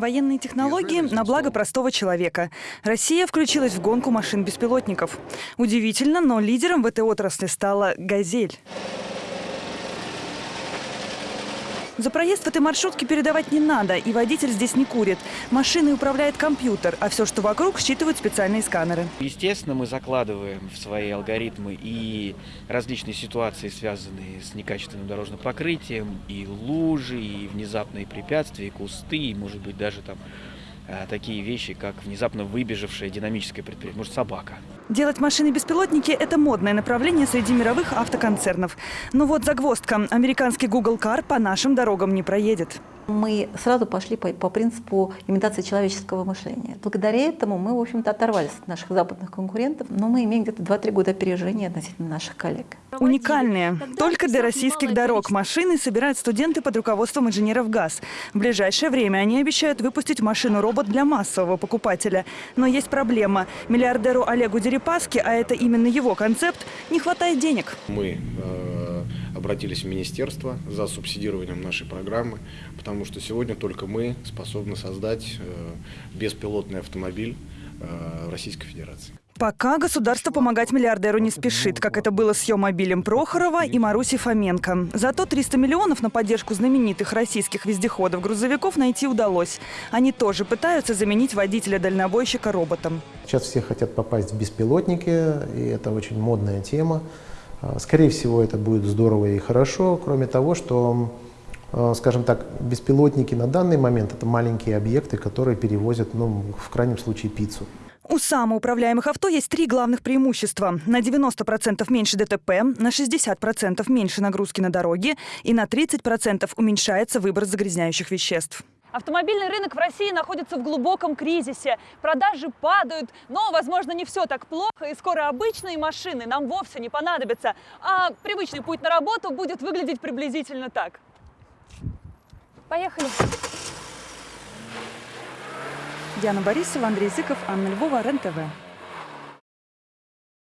Военные технологии на благо простого человека. Россия включилась в гонку машин-беспилотников. Удивительно, но лидером в этой отрасли стала «Газель». За проезд в этой маршрутке передавать не надо, и водитель здесь не курит. Машиной управляет компьютер, а все, что вокруг, считывают специальные сканеры. Естественно, мы закладываем в свои алгоритмы и различные ситуации, связанные с некачественным дорожным покрытием, и лужи, и внезапные препятствия, и кусты, и, может быть, даже там а, такие вещи, как внезапно выбежавшая динамическое предприятие, может, собака. Делать машины-беспилотники – это модное направление среди мировых автоконцернов. Но вот загвоздка. Американский Google Car по нашим дорогам не проедет. Мы сразу пошли по, по принципу имитации человеческого мышления. Благодаря этому мы, в общем-то, оторвались от наших западных конкурентов, но мы имеем где-то 2-3 года опережения относительно наших коллег. Уникальные. Только для российских дорог машины собирают студенты под руководством инженеров ГАЗ. В ближайшее время они обещают выпустить машину-робот для массового покупателя. Но есть проблема. Миллиардеру Олегу Дерипаске, а это именно его концепт, не хватает денег. Мы э, обратились в министерство за субсидированием нашей программы, потому что сегодня только мы способны создать э, беспилотный автомобиль э, Российской Федерации. Пока государство помогать миллиардеру не спешит, как это было с Йомобилем Прохорова и Маруси Фоменко. Зато 300 миллионов на поддержку знаменитых российских вездеходов-грузовиков найти удалось. Они тоже пытаются заменить водителя-дальнобойщика роботом. Сейчас все хотят попасть в беспилотники, и это очень модная тема. А, скорее всего, это будет здорово и хорошо, кроме того, что, а, скажем так, беспилотники на данный момент – это маленькие объекты, которые перевозят, ну, в крайнем случае, пиццу. У самоуправляемых авто есть три главных преимущества. На 90% меньше ДТП, на 60% меньше нагрузки на дороге и на 30% уменьшается выброс загрязняющих веществ. Автомобильный рынок в России находится в глубоком кризисе. Продажи падают, но, возможно, не все так плохо, и скоро обычные машины нам вовсе не понадобятся, а привычный путь на работу будет выглядеть приблизительно так. Поехали! Диана Борисова, Андрей Зыков, Анна Львова, РЕН-ТВ.